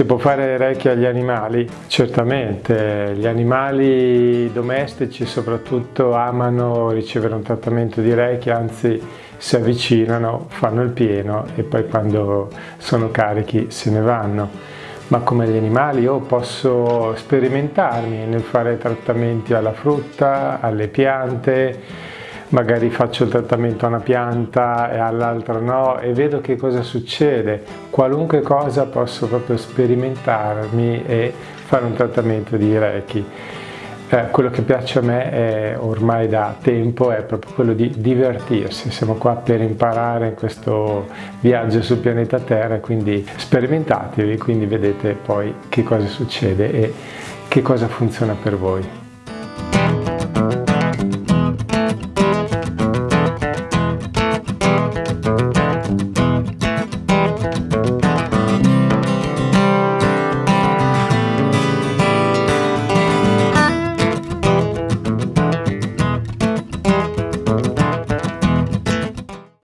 Si può fare Reiki agli animali? Certamente, gli animali domestici soprattutto amano ricevere un trattamento di Reiki, anzi si avvicinano, fanno il pieno e poi quando sono carichi se ne vanno. Ma come gli animali io posso sperimentarmi nel fare trattamenti alla frutta, alle piante, magari faccio il trattamento a una pianta e all'altra no e vedo che cosa succede. Qualunque cosa posso proprio sperimentarmi e fare un trattamento di Reiki. Eh, quello che piace a me è, ormai da tempo è proprio quello di divertirsi, siamo qua per imparare questo viaggio sul pianeta Terra, quindi sperimentatevi, quindi vedete poi che cosa succede e che cosa funziona per voi.